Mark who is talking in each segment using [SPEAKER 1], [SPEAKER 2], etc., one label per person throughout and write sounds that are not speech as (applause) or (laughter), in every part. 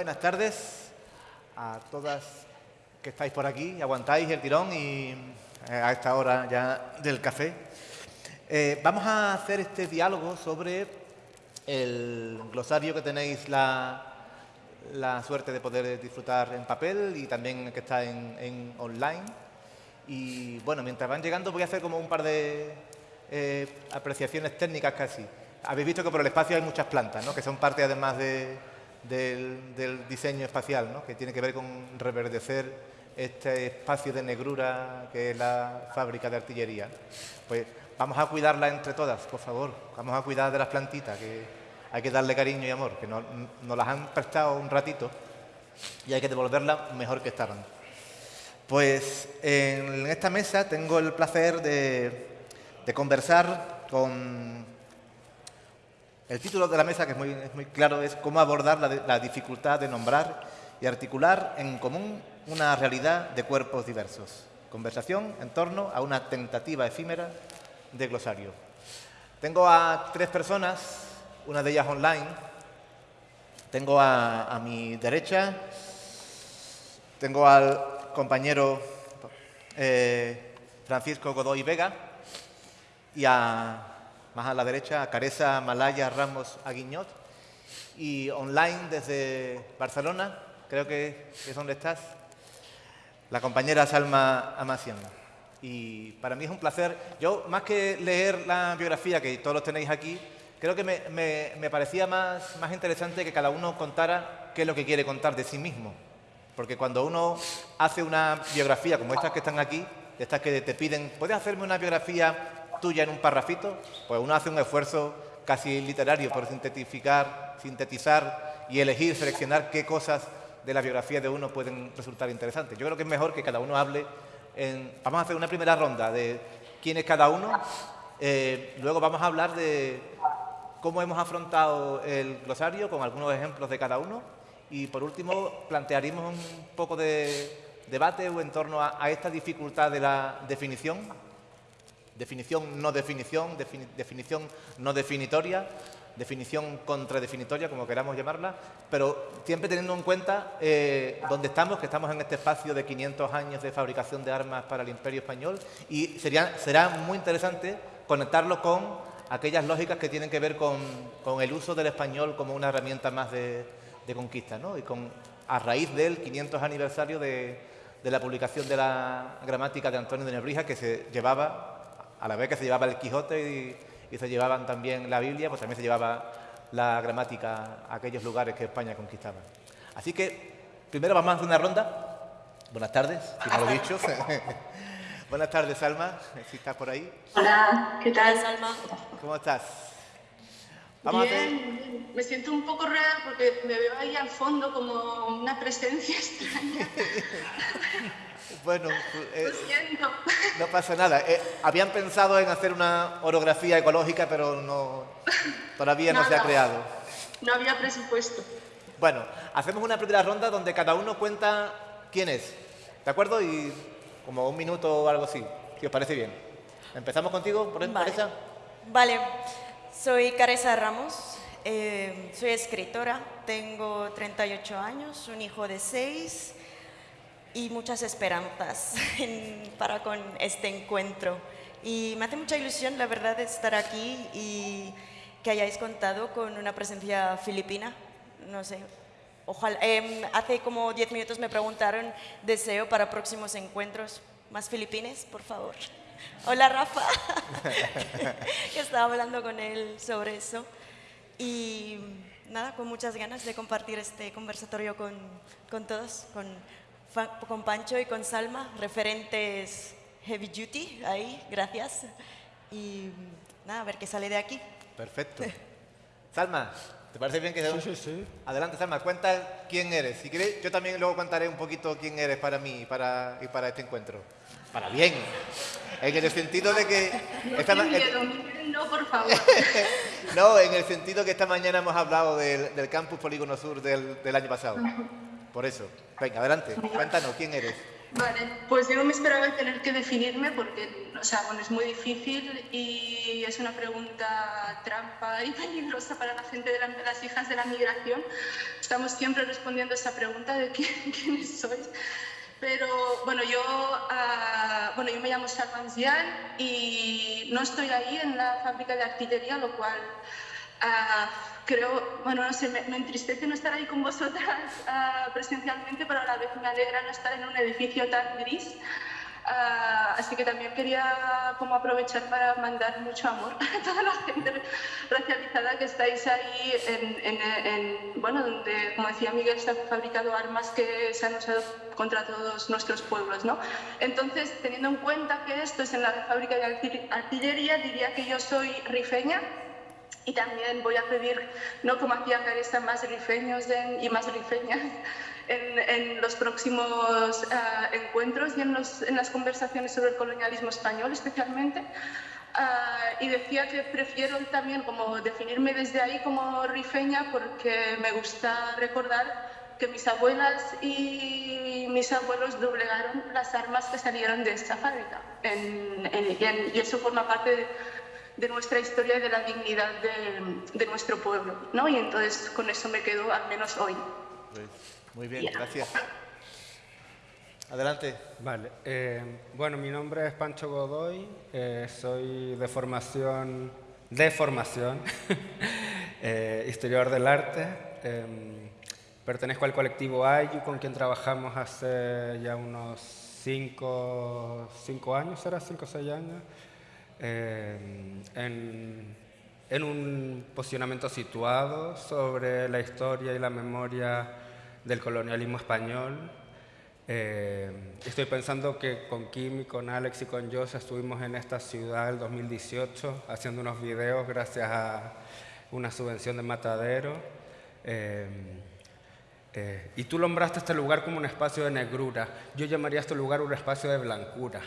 [SPEAKER 1] Buenas tardes a todas que estáis por aquí, aguantáis el tirón y eh, a esta hora ya del café. Eh, vamos a hacer este diálogo sobre el glosario que tenéis la, la suerte de poder disfrutar en papel y también que está en, online. Y bueno, mientras van llegando voy a hacer como un par de eh, apreciaciones técnicas casi. Habéis visto que por el espacio hay muchas plantas, ¿no? que son parte además de, del, diseño espacial, ¿no? que tiene que ver con reverdecer este espacio de negrura que es la fábrica de artillería. Pues vamos a cuidarla entre todas, por favor. Vamos a cuidar de las plantitas, que hay que darle cariño y amor, que nos, nos las han prestado un ratito y hay que devolverlas mejor que estaban. Pues en esta mesa tengo el placer de conversar con... El título de la mesa, que es muy, claro, es cómo abordar la, dificultad de nombrar y articular en común una realidad de cuerpos diversos. Conversación en torno a una tentativa efímera de glosario. Tengo a tres personas, una de ellas online. Tengo a, a mi derecha, tengo al compañero eh, Francisco Godoy Vega, y a, más a la derecha a Caresa Malaya Ramos Aguiñot y online desde Barcelona, creo que es donde estás, la compañera Salma Amacian. Y para mí es un placer, yo más que leer la biografía que todos los tenéis aquí, creo que me, me, parecía más, más interesante que cada uno contara qué es lo que quiere contar de sí mismo. Porque cuando uno hace una biografía como estas que están aquí, estas que te piden, ¿puedes hacerme una biografía tuya en un parrafito, pues uno hace un esfuerzo casi literario por sintetificar, sintetizar y elegir, seleccionar qué cosas de la biografía de uno pueden resultar interesantes. Yo creo que es mejor que cada uno hable. En, vamos a hacer una primera ronda de quién es cada uno. Eh, luego vamos a hablar de cómo hemos afrontado el glosario con algunos ejemplos de cada uno. Y por último, plantearemos un poco de debate en torno a, a esta dificultad de la definición definición no definición, defini definición no definitoria, definición contradefinitoria, como queramos llamarla, pero siempre teniendo en cuenta eh, dónde estamos, que estamos en este espacio de 500 años de fabricación de armas para el Imperio Español y sería, será muy interesante conectarlo con aquellas lógicas que tienen que ver con, con el uso del español como una herramienta más de, conquista, ¿no? y con, a raíz del 500 aniversario de la publicación de la gramática de Antonio de Nebrija, que se llevaba a la vez que se llevaba el Quijote y, y, se llevaban también la Biblia, pues también se llevaba la gramática a aquellos lugares que España conquistaba. Así que primero vamos a hacer una ronda. Buenas tardes, si no lo he dicho. (laughs) Buenas tardes, Salma, si estás por ahí.
[SPEAKER 2] Hola, ¿qué tal, Salma?
[SPEAKER 1] ¿Cómo estás?
[SPEAKER 2] Vamos bien, a me siento un poco rara porque me veo ahí al fondo como una presencia extraña. (laughs)
[SPEAKER 1] Bueno, eh, (laughs) no pasa nada. Eh, habían pensado en hacer una orografía ecológica, pero no, todavía no se ha creado.
[SPEAKER 2] No había presupuesto.
[SPEAKER 1] Bueno, hacemos una primera ronda donde cada uno cuenta quién es. ¿De acuerdo? Y como un minuto o algo así, si os parece bien. Empezamos contigo, por
[SPEAKER 3] vale.
[SPEAKER 1] Caresa.
[SPEAKER 3] Vale, soy Caresa Ramos, eh, soy escritora, tengo 38 años, un hijo de 6 y muchas esperanzas (laughs) en, para con este encuentro. Y me hace mucha ilusión, la verdad, estar aquí y que hayáis contado con una presencia filipina. No sé, ojalá. Eh, hace como 10 minutos me preguntaron deseo para próximos encuentros. ¿Más filipines, por favor? (laughs) Hola, Rafa. (laughs) estaba hablando con él sobre eso. Y nada, con muchas ganas de compartir este conversatorio con, con todos, con con Pancho y con Salma, referentes heavy duty, ahí, gracias. Y nada, a ver qué sale de aquí.
[SPEAKER 1] Perfecto. Salma, ¿te parece bien que...
[SPEAKER 4] Sí, sí, sí.
[SPEAKER 1] Adelante, Salma, cuenta quién eres. Si quieres, yo también luego contaré un poquito quién eres para mí y para, y para este encuentro. Para bien. En el sentido de que...
[SPEAKER 2] No, esta miedo, no, por favor. (laughs)
[SPEAKER 1] no, en el sentido que esta mañana hemos hablado del, del campus Polígono Sur del, del año pasado. Por eso. Venga, adelante. Cuéntanos, ¿quién eres?
[SPEAKER 2] Vale, pues yo no me esperaba tener que definirme porque, o sea, bueno, es muy difícil y es una pregunta trampa y peligrosa para la gente de, las hijas de la migración. Estamos siempre respondiendo a esa pregunta de quién, (laughs) quiénes sois. Pero bueno, yo, uh, bueno, yo me llamo Zian y no estoy ahí en la fábrica de artillería, lo cual uh, creo, bueno, no sé, me, entristece no estar ahí con vosotras uh, presencialmente, pero a la vez me alegra no estar en un edificio tan gris. Uh, así que también quería como aprovechar para mandar mucho amor (laughs) a toda la gente racializada que estáis ahí en, en, en, bueno, donde, como decía Miguel, se han fabricado armas que se han usado contra todos nuestros pueblos, ¿no? Entonces, teniendo en cuenta que esto es en la fábrica de artillería, diría que yo soy rifeña, y también voy a pedir, no como hacía Carissa, más rifeños y más rifeñas (laughs) en, en los próximos uh, encuentros y en, los, en, las conversaciones sobre el colonialismo español especialmente. Uh, y decía que prefiero también como definirme desde ahí como rifeña porque me gusta recordar que mis abuelas y mis abuelos doblegaron las armas que salieron de esta fábrica. Y eso forma parte de, de nuestra historia y de la dignidad de, de, nuestro pueblo. ¿no? Y entonces con eso me quedo al menos hoy.
[SPEAKER 1] Muy bien, gracias. Adelante.
[SPEAKER 4] Vale. Eh, bueno, mi nombre es Pancho Godoy, eh, soy de formación, de formación, (laughs) eh, historiador del arte. Em, pertenezco al colectivo AYU, con quien trabajamos hace ya unos cinco, cinco años, ¿será? Cinco o seis años. Eh, en, en, un posicionamiento situado sobre la historia y la memoria del colonialismo español. Eh, estoy pensando que con Kim y con Alex y con Joss estuvimos en esta ciudad el 2018 haciendo unos videos gracias a una subvención de Matadero. Eh, y tú nombraste este lugar como un espacio de negrura. Yo llamaría este lugar un espacio de blancura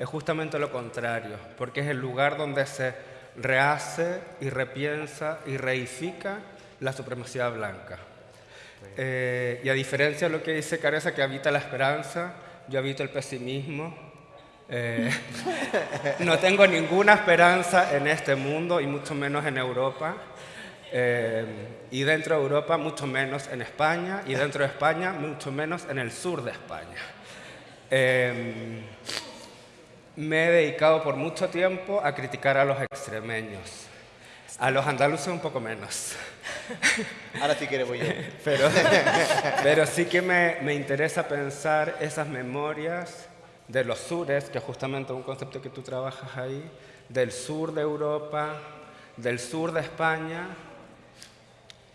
[SPEAKER 4] es justamente lo contrario, porque es el lugar donde se rehace y repiensa y reifica la supremacía blanca. Eh, y a diferencia de lo que dice Careza, que habita la esperanza, yo habito el pesimismo. Eh, (laughs) no tengo ninguna esperanza en este mundo y mucho menos en Europa. Eh, y dentro de Europa, mucho menos en España. Y dentro de España, mucho menos en el sur de España me he dedicado por mucho tiempo a criticar a los extremeños. A los andaluces un poco menos. (laughs)
[SPEAKER 1] Ahora sí quiere voy yo.
[SPEAKER 4] Pero, (laughs) pero sí que me, me, interesa pensar esas memorias de los sures, que es justamente un concepto que tú trabajas ahí, del sur de Europa, del sur de España,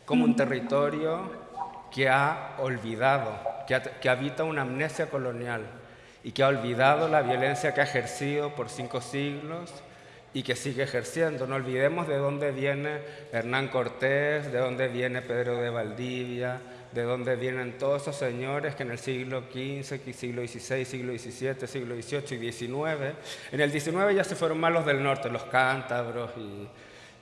[SPEAKER 4] como un territorio que ha olvidado, que, que habita una amnesia colonial y que ha olvidado la violencia que ha ejercido por cinco siglos y que sigue ejerciendo. No olvidemos de dónde viene Hernán Cortés, de dónde viene Pedro de Valdivia, de dónde vienen todos esos señores que en el siglo XV, siglo XVI, siglo XVII, siglo XVIII y XIX, en el XIX ya se fueron más los del norte, los cántabros y,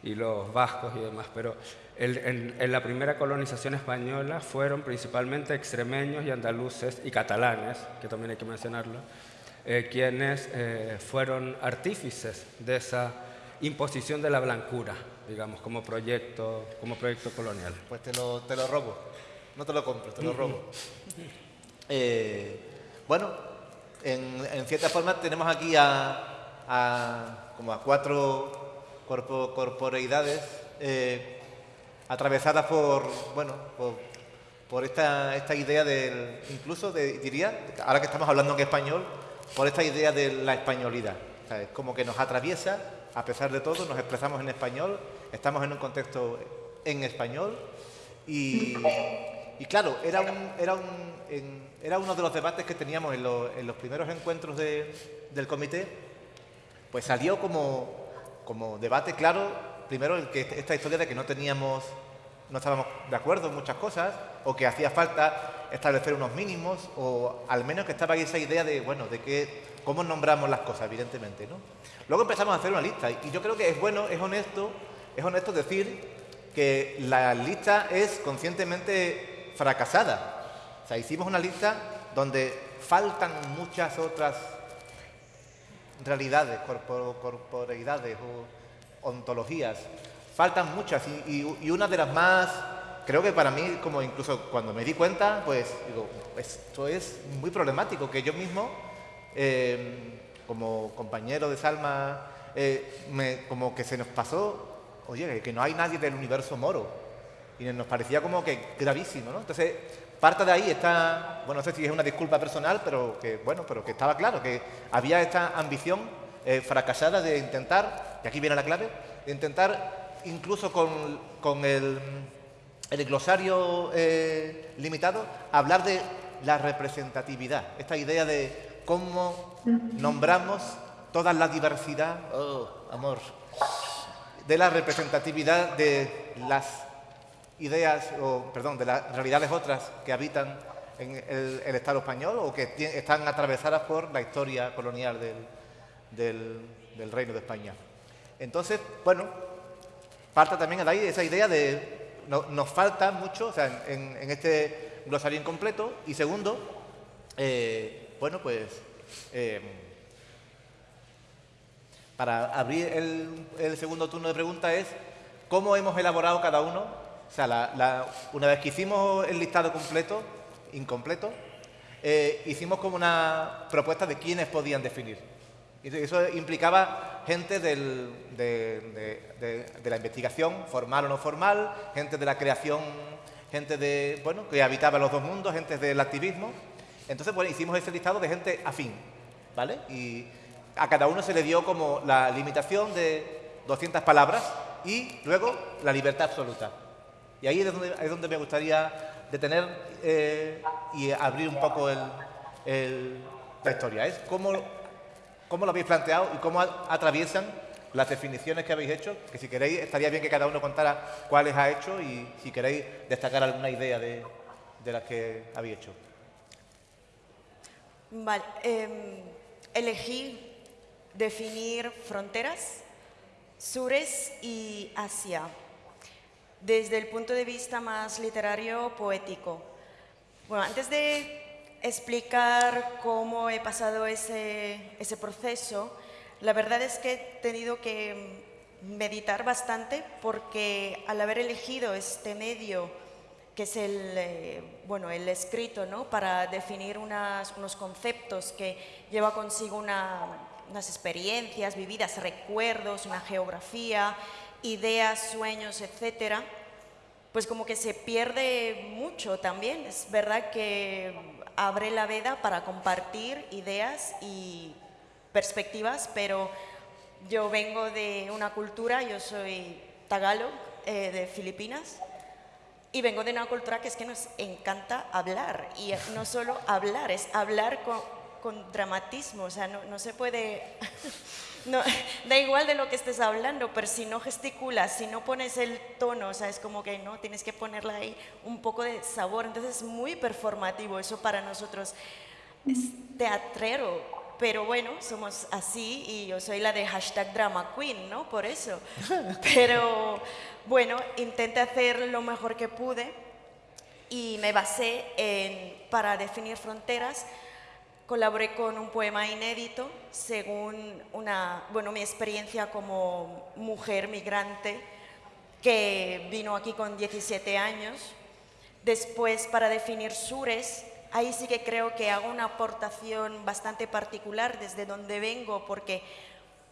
[SPEAKER 4] y los vascos y demás, pero en, en, la primera colonización española fueron principalmente extremeños y andaluces y catalanes, que también hay que mencionarlo, eh, quienes eh, fueron artífices de esa imposición de la blancura, digamos, como proyecto, como proyecto colonial.
[SPEAKER 1] Pues te lo, te lo robo, no te lo compro, te lo robo. Eh, bueno, en, en, cierta forma tenemos aquí a, a como a cuatro corpo, corporeidades atravesadas por, bueno, por, esta, esta, idea del, incluso de, diría, ahora que estamos hablando en español, por esta idea de la españolidad. como que nos atraviesa, a pesar de todo, nos expresamos en español, estamos en un contexto en español y, y claro, era, un, era, un, era uno de los debates que teníamos en, en los primeros encuentros de, del comité, pues salió como, como debate claro primero el que esta historia de que no teníamos, no estábamos de acuerdo en muchas cosas, o que hacía falta establecer unos mínimos, o al menos que estaba ahí esa idea de, bueno, de que, cómo nombramos las cosas, evidentemente, ¿no? Luego empezamos a hacer una lista, y yo creo que es bueno, es honesto, es honesto decir que la lista es conscientemente fracasada. O sea, hicimos una lista donde faltan muchas otras realidades, corporeidades o ontologías. Faltan muchas y, una de las más, creo que para mí, como incluso cuando me di cuenta, pues digo, esto es muy problemático, que yo mismo, eh, como compañero de Salma, eh, me, como que se nos pasó, oye, que no hay nadie del universo moro. Y nos parecía como que gravísimo, ¿no? Entonces, parte de ahí está, bueno, no sé si es una disculpa personal, pero que, bueno, pero que estaba claro, que había esta ambición eh, fracasada de intentar, y aquí viene la clave, de intentar incluso con, el, el, glosario eh, limitado, hablar de la representatividad, esta idea de cómo nombramos toda la diversidad, oh, amor, de la representatividad de las ideas, o perdón, de las realidades otras que habitan en el, Estado español o que están atravesadas por la historia colonial del, Reino de España. Entonces, bueno, parte también ahí esa idea de nos falta mucho sea, en, este glosario incompleto y segundo, eh, bueno, pues eh, para abrir el, segundo turno de preguntas es cómo hemos elaborado cada uno, o sea, una vez que hicimos el listado completo, incompleto, eh, hicimos como una propuesta de quiénes podían definir. Y eso implicaba gente de, la investigación, formal o no formal, gente de la creación, gente de, bueno, que habitaba los dos mundos, gente del activismo. Entonces, bueno, hicimos ese listado de gente afín, ¿vale? Y, a cada uno se le dio como la limitación de 200 palabras y luego la libertad absoluta. Y ahí es donde, me gustaría detener eh, y abrir un poco la historia. Es cómo, cómo, lo habéis planteado y cómo atraviesan las definiciones que habéis hecho, que si queréis estaría bien que cada uno contara cuáles ha hecho y si queréis destacar alguna idea de, las que habéis hecho.
[SPEAKER 3] Vale. Em, elegí definir fronteras, sures y Asia, desde el punto de vista más literario poético. Bueno, antes de explicar cómo he pasado ese, ese proceso, la verdad es que he tenido que meditar bastante porque al haber elegido este medio, que es el, eh, bueno, el escrito, ¿no? para definir unos conceptos que lleva consigo una unas experiencias vividas, recuerdos, una geografía, ideas, sueños, etcétera, pues como que se pierde mucho también. Es verdad que abre la veda para compartir ideas y perspectivas, pero yo vengo de una cultura, yo soy tagalo eh, de Filipinas, y vengo de una cultura que es que nos encanta hablar, y no solo hablar, es hablar con, con dramatismo, o sea, no, no se puede, (laughs) no, (laughs) da igual de lo que estés hablando, pero si no gesticulas, si no pones el tono, o sea, es como que no, tienes que ponerle ahí un poco de sabor, entonces es muy performativo, eso para nosotros es teatrero, pero bueno, somos así y yo soy la de hashtag drama queen, ¿no? Por eso. (laughs) Pero bueno, intenté hacer lo mejor que pude y me basé en, para definir fronteras, Colaboré con un poema inédito según una, bueno, mi experiencia como mujer migrante que vino aquí con 17 años. Después, para definir sures, ahí sí que creo que hago una aportación bastante particular desde donde vengo, porque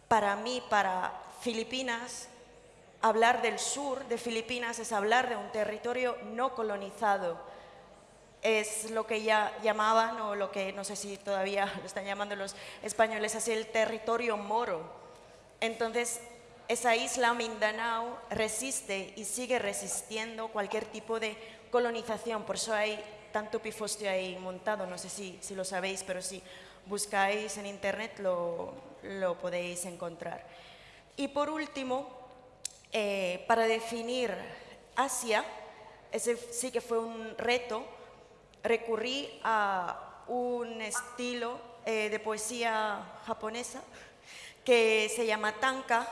[SPEAKER 3] para mí, para Filipinas, hablar del sur de Filipinas es hablar de un territorio no colonizado es lo que ya llamaban, o lo que no sé si todavía lo están llamando los españoles así, el territorio moro. Entonces, esa isla Mindanao resiste y sigue resistiendo cualquier tipo de colonización, por eso hay tanto pifostio ahí montado, no sé si, si lo sabéis, pero si buscáis en internet lo, lo podéis encontrar. Y por último, eh, para definir Asia, ese sí que fue un reto, recurrí a un estilo eh, de poesía japonesa que se llama tanka,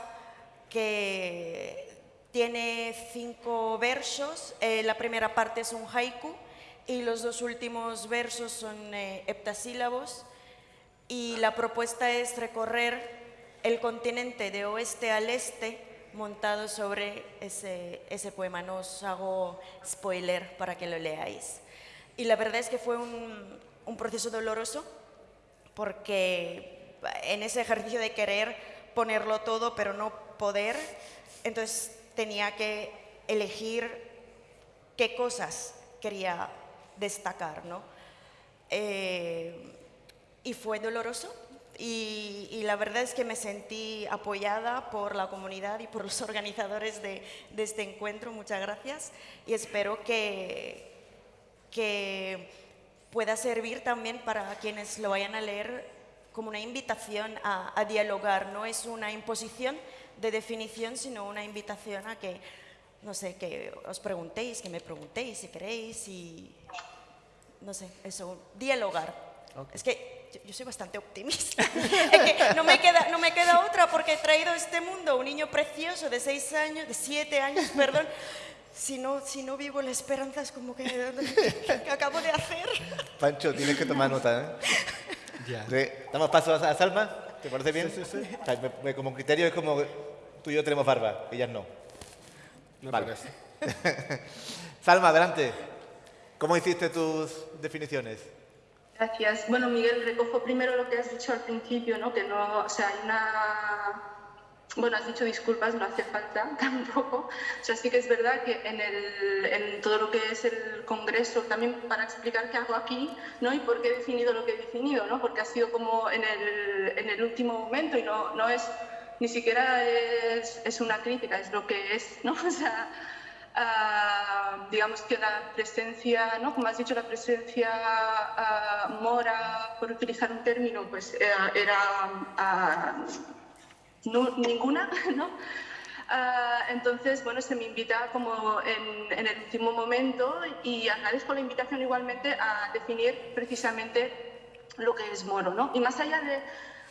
[SPEAKER 3] que tiene cinco versos. Eh, la primera parte es un haiku y los dos últimos versos son eh, heptasílabos y la propuesta es recorrer el continente de oeste al este montado sobre ese, ese poema. No os hago spoiler para que lo leáis. Y la verdad es que fue un, un proceso doloroso porque en ese ejercicio de querer ponerlo todo pero no poder, entonces tenía que elegir qué cosas quería destacar, ¿no? Eh, y fue doloroso, y, la verdad es que me sentí apoyada por la comunidad y por los (laughs) organizadores de, este encuentro. Muchas gracias y espero que, que pueda servir también para quienes lo vayan a leer como una invitación a, a dialogar. No es una imposición de definición, sino una invitación a que, no sé, que os preguntéis, que me preguntéis si queréis y, no sé, eso, dialogar. Es que yo, soy bastante optimista. (laughs) no, me queda, no me queda otra porque he traído a este mundo un niño precioso de seis años, de siete años, perdón. Si no, si no vivo la esperanza es como que, que acabo de hacer.
[SPEAKER 1] Pancho, tienes que tomar nota, ¿eh? Ya. ¿Damos paso a Salma? ¿Te parece bien? Sí, sí, sí. como criterio es como tú y yo tenemos barba, ellas no.
[SPEAKER 4] Me vale. parece. (laughs)
[SPEAKER 1] Salma, adelante. ¿Cómo hiciste tus definiciones?
[SPEAKER 2] Gracias. Bueno, Miguel, recojo primero lo que has dicho al principio, ¿no? Que no, o sea, hay una... Bueno, has dicho disculpas, no hace falta (laughs) tampoco. O sea, sí que es verdad que en, el, en todo lo que es el Congreso, también para explicar qué hago aquí, ¿no? Y por qué he definido lo que he definido, ¿no? Porque ha sido como en el, en el último momento y no, no es, ni siquiera es, es una crítica, es lo que es, (laughs) ¿no? O sea, Ah, digamos que la presencia, ¿no? como has dicho, la presencia uh, mora, por utilizar un término, pues eh, era, era (laughs) no, ninguna, ¿no? entonces, bueno, se me invita como en, en, el último momento y agradezco la invitación igualmente a definir precisamente lo que es moro, ¿no? Y más allá de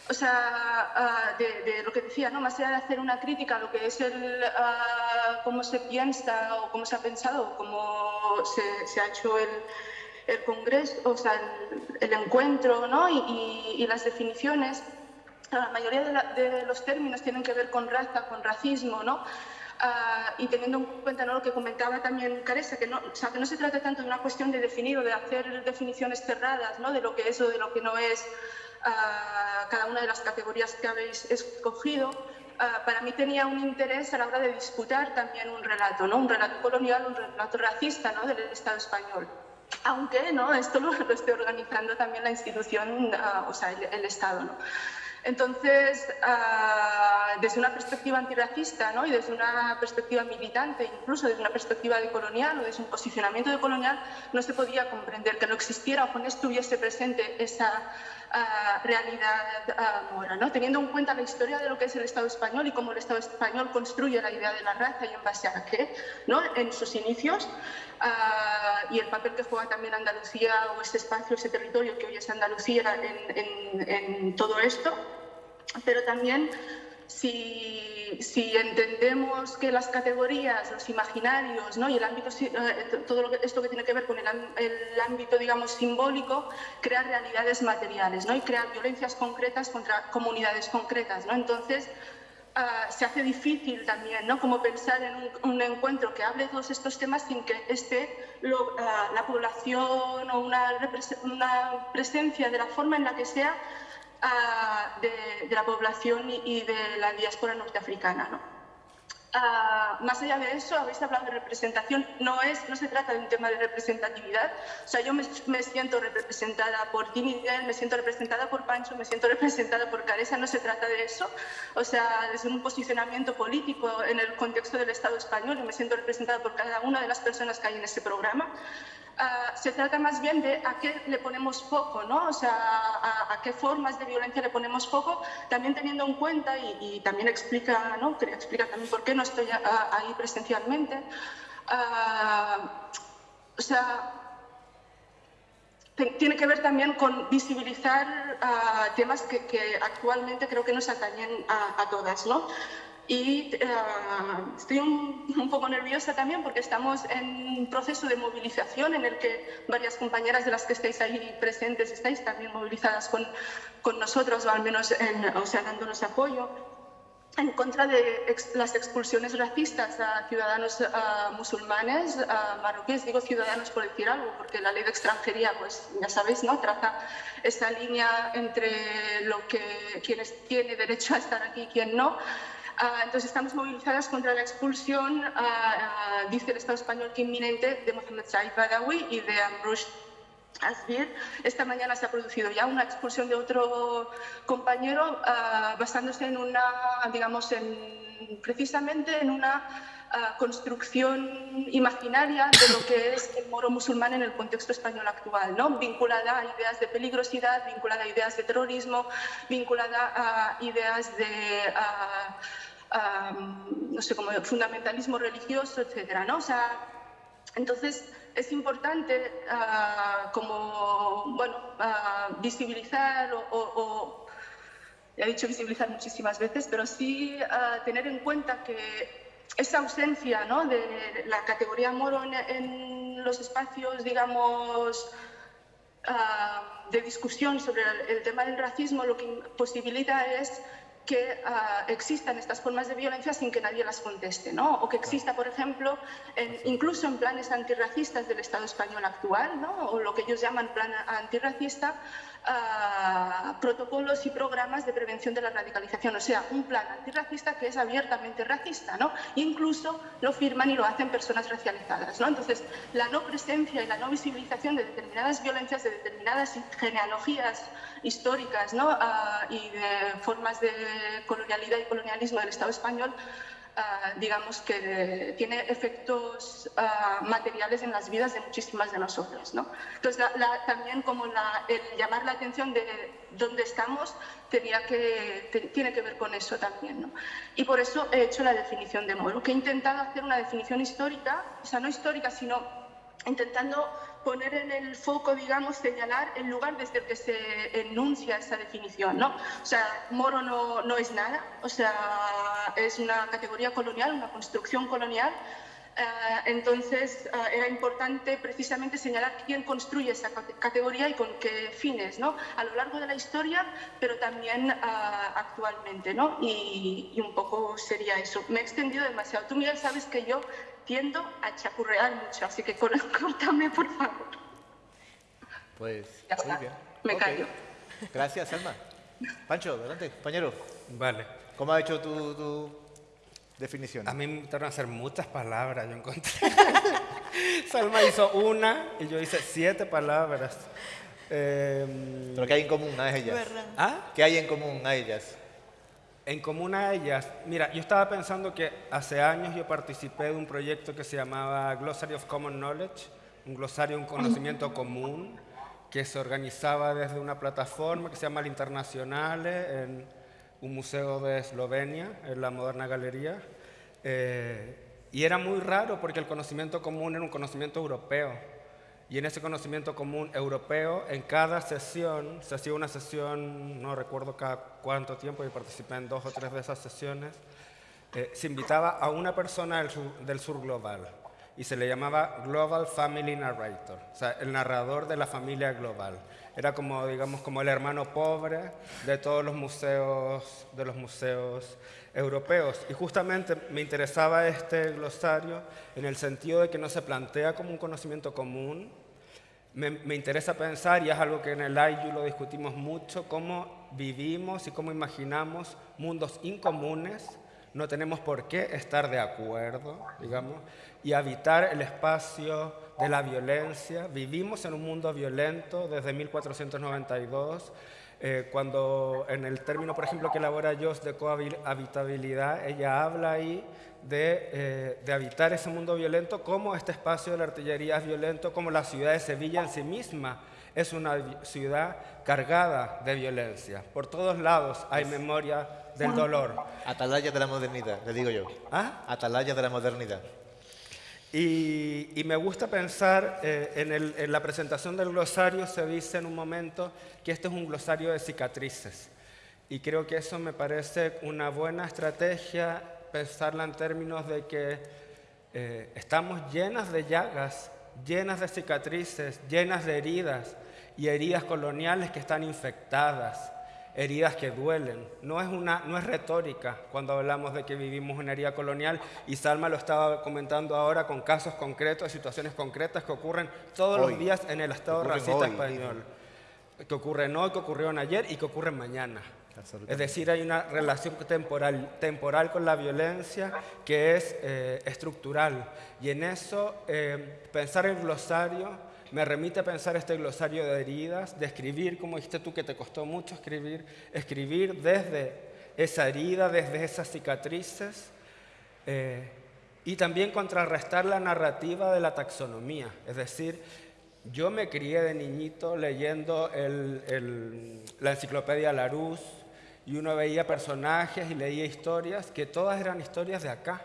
[SPEAKER 2] o sea, ah, de, lo que decía, ¿no? más allá de hacer una crítica a lo que es el, uh, cómo se piensa o cómo se ha pensado, cómo se, se ha hecho el, el, congreso, o sea, el, encuentro ¿no? y, las definiciones, la mayoría de, de, los términos tienen que ver con raza, con racismo, ¿no? Uh, y teniendo en cuenta ¿no? lo que comentaba también Caresa, que no, o sea, que no se trata tanto de una cuestión de definir o de hacer definiciones cerradas ¿no? de lo que es o de lo que no es cada una de las categorías que habéis escogido, para mí tenía un interés a la hora de disputar también un relato, ¿no? un relato colonial, un relato racista ¿no? del Estado español. Aunque ¿no? esto lo, lo esté organizando también la institución, o sea, el, el Estado. ¿no? Entonces, uh, desde una perspectiva antirracista ¿no? y desde una perspectiva militante, incluso desde una perspectiva de colonial o desde un posicionamiento de colonial, no se podía comprender que no existiera o que no estuviese presente esa realidad uh, mora. ¿no? Teniendo en cuenta la historia de lo que es el Estado español y cómo el Estado español construye la idea de la raza y en base a qué, ¿no? en sus inicios, y el papel que juega también Andalucía o ese espacio, ese territorio que hoy es Andalucía en todo esto pero también si, si, entendemos que las categorías, los imaginarios ¿no? y el ámbito, eh, todo esto que tiene que ver con el, el, ámbito digamos, simbólico, crea realidades materiales ¿no? y crea violencias concretas contra comunidades concretas. ¿no? Entonces, uh, se hace difícil también ¿no? como pensar en un, un, encuentro que hable de todos estos temas sin que esté lo, uh, la población o una, una presencia de la forma en la que sea de, la población y, de la diáspora norteafricana. ¿no? Uh, más allá de eso, habéis hablado de representación, no, es, no se trata de un tema de representatividad, o sea, yo me, siento representada por ti, Miguel, me siento representada por Pancho, me siento (laughs) representada por Caresa, no se trata de eso, o sea, desde un posicionamiento político en el contexto del Estado español, y me siento representada por cada una de las personas que hay en ese programa, Se trata más bien de a qué le ponemos foco, ¿no? O sea, a, a, qué formas de violencia le ponemos foco, también teniendo en cuenta, y, también explica, ¿no? explica también por qué no estoy a, a, ahí presencialmente. Uh, o sea, tiene que ver también con visibilizar uh, temas que, que, actualmente creo que nos atañen a, todas, ¿no? Y eh, estoy un, poco nerviosa también porque estamos en un proceso de movilización en el que varias compañeras de las que estáis ahí presentes estáis también movilizadas con, con nosotros o al menos en, o sea, dándonos apoyo en contra de las expulsiones racistas a ciudadanos musulmanes, a marroquíes, digo ciudadanos por decir algo, porque la ley de extranjería, pues ya sabéis, ¿no? traza esa línea entre lo que quienes tiene derecho a estar aquí y quien no. Ah, entonces estamos movilizadas contra la expulsión, ah, ah, dice el Estado español que inminente, de Mohamed Said Badawi y de Amrouche Asbir. Esta mañana se ha producido ya una expulsión de otro compañero basándose en una, digamos, en, precisamente en una construcción imaginaria de lo que es el moro musulmán en el contexto español actual, ¿no? vinculada a ideas de peligrosidad, vinculada a ideas de terrorismo, vinculada a ideas de no sé, como fundamentalismo religioso, etcétera, ¿no? O sea, entonces es importante ah, como, bueno, ah, visibilizar o, o, he dicho visibilizar muchísimas veces, pero sí ah, tener en cuenta que esa ausencia ¿no? de la categoría moro en, los espacios, digamos, de discusión sobre el, tema del racismo, lo que posibilita es que ah, existan estas formas de violencia sin que nadie las conteste, ¿no? O que exista, por ejemplo, incluso en planes antirracistas del Estado español actual, ¿no? O lo que ellos llaman plan antirracista, protocolos y programas de prevención de la radicalización, o sea, un plan antirracista que es abiertamente racista, ¿no? Incluso lo firman y lo hacen personas racializadas, ¿no? Entonces, la no presencia y la no visibilización de determinadas violencias, de determinadas genealogías históricas, ¿no? Ah, y de formas de colonialidad y colonialismo del Estado español, Ah, digamos que tiene efectos ah, materiales en las vidas de muchísimas de nosotros. ¿no? Entonces, también como la, el llamar la atención de dónde estamos tenía que, tiene que ver con eso también. ¿no? Y por eso he hecho la definición de Moro, que he intentado hacer una definición histórica, o sea, no histórica, sino intentando poner en el foco, digamos, señalar el lugar desde el que se enuncia esa definición, ¿no? O sea, Moro no, no es nada, o sea, es una categoría colonial, una construcción colonial, entonces eh, era importante precisamente señalar quién construye esa categoría y con qué fines, ¿no? A lo largo de la historia, pero también eh, actualmente, ¿no? Y, y, un poco sería eso. Me he extendido demasiado. Tú, Miguel, sabes que yo tiendo a chapurrear mucho, así que (laughs) córtame, por favor.
[SPEAKER 1] Pues,
[SPEAKER 2] muy bien. Me callo.
[SPEAKER 1] Gracias, Salma. Pancho, adelante, compañero.
[SPEAKER 4] Vale.
[SPEAKER 1] ¿Cómo ha hecho tu, tu definición?
[SPEAKER 4] A mí me gustaron hacer muchas palabras, yo encontré. (laughs) Salma hizo una y yo hice siete palabras.
[SPEAKER 1] Eh, ¿Pero qué hay en común a ellas?
[SPEAKER 4] ¿Ah?
[SPEAKER 1] ¿Qué hay en común a ellas?
[SPEAKER 4] En común a ellas, mira, yo estaba pensando que hace años yo participé de un proyecto que se llamaba Glossary of Common Knowledge, un glosario, un conocimiento común, que se organizaba desde una plataforma que se llama El Internacionale, en un museo de Eslovenia, en la Moderna Galería. Eh, y era muy raro porque el conocimiento común era un conocimiento europeo. Y en ese conocimiento común europeo, en cada sesión, se hacía una sesión, no recuerdo cada cuánto tiempo, y participé en dos o tres de esas sesiones, eh, se invitaba a una persona del sur, del sur, global y se le llamaba Global Family Narrator, o sea, el narrador de la familia global. Era como, digamos, como el hermano pobre de todos los museos, de los museos europeos. Y justamente me interesaba este glosario en el sentido de que no se plantea como un conocimiento común. Me, interesa pensar, y es algo que en el IU lo discutimos mucho, cómo vivimos y cómo imaginamos mundos incomunes. No tenemos por qué estar de acuerdo, digamos, y habitar el espacio de la violencia. Vivimos en un mundo violento desde 1492 eh, cuando en el término, por ejemplo, que elabora Joss de cohabitabilidad, ella habla ahí de, eh, de, habitar ese mundo violento como este espacio de la artillería es violento, como la ciudad de Sevilla en sí misma es una ciudad cargada de violencia. Por todos lados hay memoria del dolor.
[SPEAKER 1] Atalaya de la modernidad, le digo yo.
[SPEAKER 4] ¿Ah?
[SPEAKER 1] Atalaya de la modernidad.
[SPEAKER 4] Y, me gusta pensar, eh, en, la presentación del glosario se dice en un momento que este es un glosario de cicatrices. Y creo que eso me parece una buena estrategia pensarla en términos de que eh, estamos llenas de llagas, llenas de cicatrices, llenas de heridas y heridas coloniales que están infectadas, heridas que duelen. No es, una, no es retórica cuando hablamos de que vivimos una herida colonial y Salma lo estaba comentando ahora con casos concretos, situaciones concretas que ocurren todos los días en el Estado racista español. Que ocurren hoy, que ocurrieron ayer y que ocurren mañana. Es decir, hay una relación temporal, temporal con la violencia que es eh, estructural. Y en eso, eh, pensar el glosario me remite a pensar este glosario de heridas, de escribir, como dijiste tú, que te costó mucho escribir, escribir desde esa herida, desde esas cicatrices, eh, y también contrarrestar la narrativa de la taxonomía. Es decir, yo me crié de niñito leyendo la enciclopedia Larousse, y uno veía personajes y leía historias que todas eran historias de acá.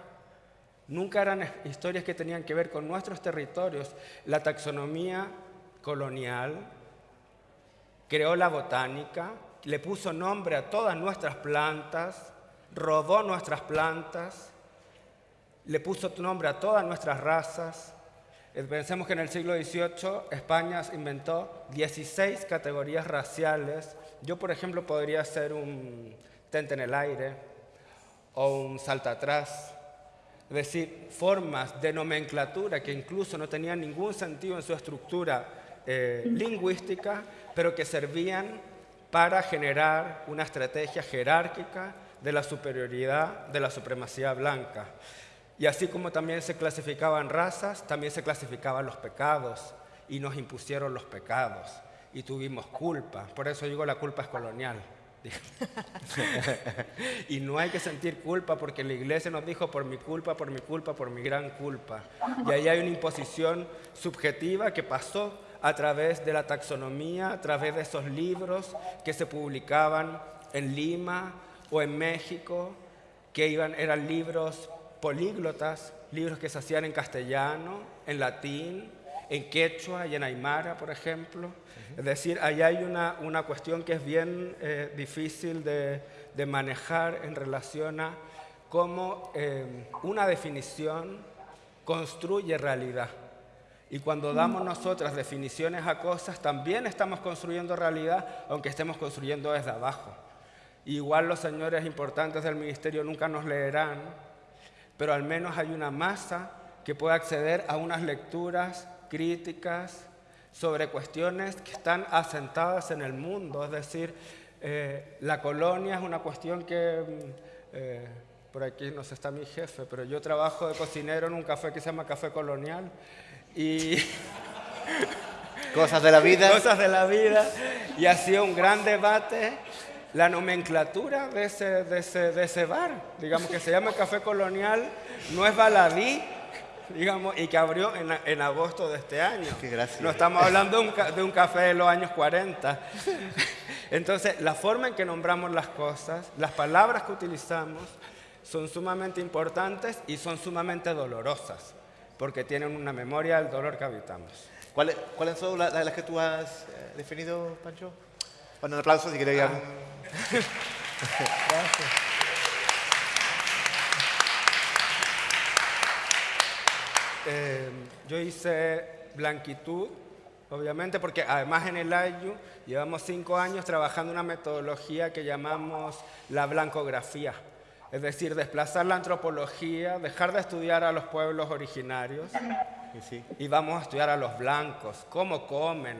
[SPEAKER 4] Nunca eran historias que tenían que ver con nuestros territorios. La taxonomía colonial creó la botánica, le puso nombre a todas nuestras plantas, rodó nuestras plantas, le puso nombre a todas nuestras razas. Eh, pensemos que en el siglo XVIII España inventó 16 categorías raciales yo, por ejemplo, podría ser un tente en el aire o un salta atrás, es decir, formas de nomenclatura que incluso no tenían ningún sentido en su estructura eh, lingüística, pero que servían para generar una estrategia jerárquica de la superioridad, de la supremacía blanca. Y así como también se clasificaban razas, también se clasificaban los pecados y nos impusieron los pecados y tuvimos culpa. Por eso digo la culpa es colonial. (laughs) y no hay que sentir culpa porque la iglesia nos dijo por mi culpa, por mi culpa, por mi gran culpa. Y ahí hay una imposición subjetiva que pasó a través de la taxonomía, a través de esos libros que se publicaban en Lima o en México, que eran libros políglotas, libros que se hacían en castellano, en latín, en quechua y en aymara, por ejemplo. Es decir, ahí hay una, una cuestión que es bien eh, difícil de, de, manejar en relación a cómo eh, una definición construye realidad. Y cuando damos nosotras definiciones a cosas, también estamos construyendo realidad, aunque estemos construyendo desde abajo. Igual los señores importantes del ministerio nunca nos leerán, pero al menos hay una masa que puede acceder a unas lecturas críticas, sobre cuestiones que están asentadas en el mundo, es decir, eh, la colonia es una cuestión que, mm, eh, por aquí no sé, está mi jefe, pero yo trabajo de cocinero en un café que se llama Café Colonial y... (laughs)
[SPEAKER 1] Cosas de la vida.
[SPEAKER 4] Cosas de la vida. Y ha sido un gran debate la nomenclatura de ese, de ese, de ese bar. Digamos que se llama Café Colonial, no es baladí, digamos, y que abrió en, agosto de este año. No estamos hablando de un, de un, café de los años 40. (laughs) Entonces, la forma en que nombramos las cosas, las palabras que utilizamos, son sumamente importantes y son sumamente dolorosas, porque tienen una memoria del dolor que habitamos.
[SPEAKER 1] ¿Cuáles, ¿Cuáles son las, las, que tú has eh, definido, Pancho? Bueno, un aplauso si queréis. Ah. (laughs) Gracias.
[SPEAKER 4] Eh, yo hice blanquitud, obviamente, porque además en el AYU llevamos cinco años trabajando una metodología que llamamos la blancografía. Es decir, desplazar la antropología, dejar de estudiar a los pueblos originarios y vamos a estudiar a los blancos, cómo comen,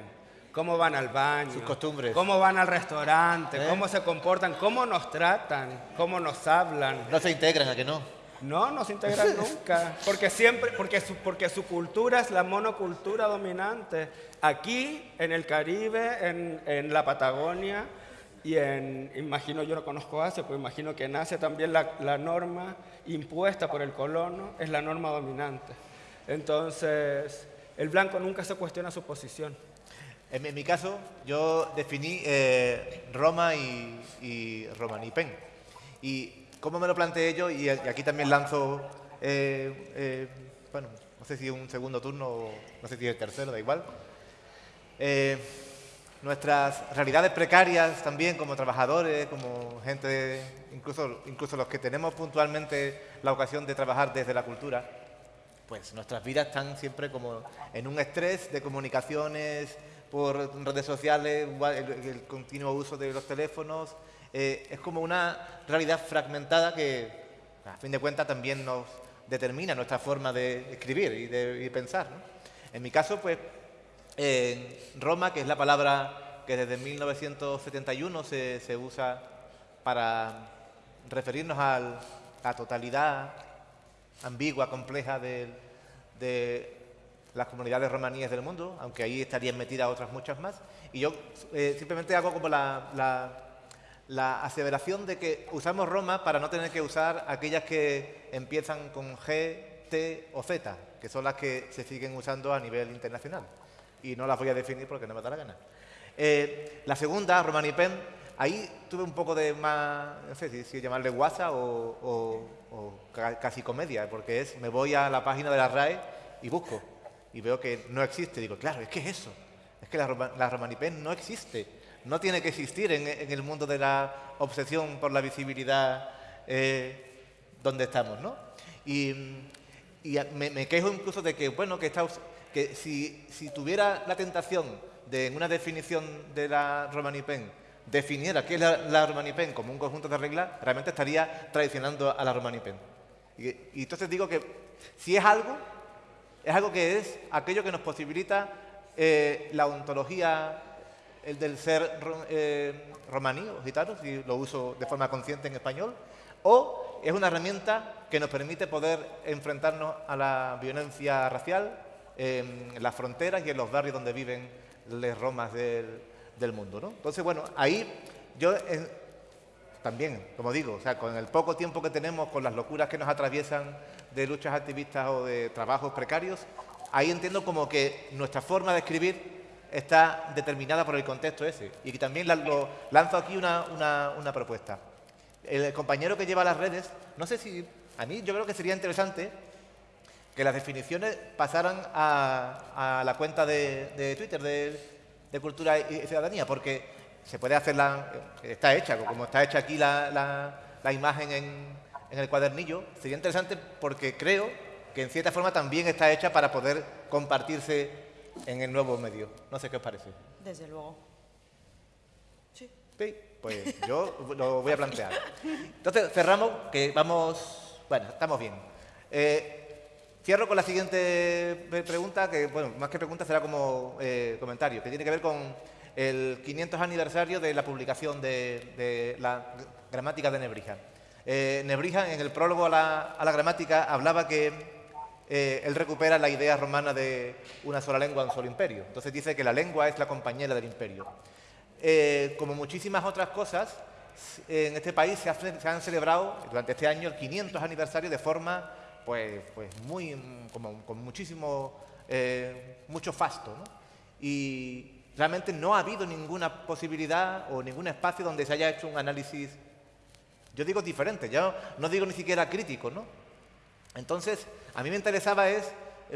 [SPEAKER 4] cómo van al baño,
[SPEAKER 1] sus costumbres,
[SPEAKER 4] cómo van al restaurante, ¿Eh? cómo se comportan, cómo nos tratan, cómo nos hablan.
[SPEAKER 1] No se integran, ¿a que no?
[SPEAKER 4] No, no se integran (laughs) nunca, porque siempre, porque su, porque su cultura es la monocultura dominante. Aquí, en el Caribe, en, en la Patagonia, y en, imagino, yo no conozco Asia, pero imagino que en Asia también la, la, norma impuesta por el colono es la norma dominante. Entonces, el blanco nunca se cuestiona su posición.
[SPEAKER 1] En, en mi caso, yo definí eh, Roma y, y Romanipen. Y ¿Cómo me lo planteé yo? Y aquí también lanzo, eh, eh, bueno, no sé si un segundo turno o no sé si el tercero, da igual. Eh, nuestras realidades precarias también como trabajadores, como gente, incluso, incluso los que tenemos puntualmente la ocasión de trabajar desde la cultura, pues nuestras vidas están siempre como en un estrés de comunicaciones por redes sociales, el, continuo uso de los teléfonos. Eh, es como una realidad fragmentada que, a fin de cuentas, también nos determina nuestra forma de escribir y de pensar. En mi caso, pues Roma, que es la palabra que desde 1971 se, usa para referirnos a la totalidad ambigua, compleja de, las comunidades romaníes del mundo, aunque ahí estarían metidas otras muchas más. Y yo eh, simplemente hago como la, aseveración de que usamos Roma para no tener que usar aquellas que empiezan con G, T o Z, que son las que se siguen usando a nivel internacional y no las voy a definir porque no me da la gana. Eh, la segunda, Romanipen, ahí tuve un poco de más, no sé si, llamarle guasa o, casi comedia, porque es, me voy a la página de la RAE y busco, y veo que no existe. Digo, claro, es que es eso, es que la, la Romanipen no existe, no tiene que existir en, el mundo de la obsesión por la visibilidad eh, donde estamos, ¿no? Y, me, quejo incluso de que, bueno, que está que si, tuviera la tentación de, en una definición de la Romanipen, definiera qué es la, la Romanipen como un conjunto de reglas, realmente estaría traicionando a la Romanipen. Y, y entonces digo que si es algo, es algo que es aquello que nos posibilita eh, la ontología el del ser eh, romaní o gitano, si lo uso de forma consciente en español, o es una herramienta que nos permite poder enfrentarnos a la violencia racial, en las fronteras y en los barrios donde viven las romas del, mundo. ¿no? Entonces, bueno, ahí yo también, como digo, o sea, con el poco tiempo que tenemos, con las locuras que nos atraviesan de luchas activistas o de trabajos precarios, ahí entiendo como que nuestra forma de escribir está determinada por el contexto ese. Y también lo, lanzo aquí una, una propuesta. El compañero que lleva las redes, no sé si, a mí yo creo que sería interesante que las definiciones pasaran a, la cuenta de, Twitter de, Cultura y Ciudadanía, porque se puede hacer la... está hecha, como está hecha aquí la, imagen en, el cuadernillo, sería interesante porque creo que en cierta forma también está hecha para poder compartirse en el nuevo medio. No sé qué os parece.
[SPEAKER 3] Desde luego.
[SPEAKER 1] Sí. Sí, pues yo lo voy a plantear. Entonces, cerramos, que vamos... Bueno, estamos bien. Eh, Cierro con la siguiente pregunta, que, bueno, más que pregunta será como eh, comentario, que tiene que ver con el 500 aniversario de la publicación de, la gramática de Nebrija. Eh, Nebrija, en el prólogo a la, gramática, hablaba que eh, él recupera la idea romana de una sola lengua, un solo imperio. Entonces dice que la lengua es la compañera del imperio. como muchísimas otras cosas, en este país se, han celebrado durante este año el 500 aniversario de forma pues, pues muy, con muchísimo, eh, mucho fasto. Y realmente no ha habido ninguna posibilidad o ningún espacio donde se haya hecho un análisis, yo digo diferente, yo no digo ni siquiera crítico, ¿no? Entonces, a mí me interesaba es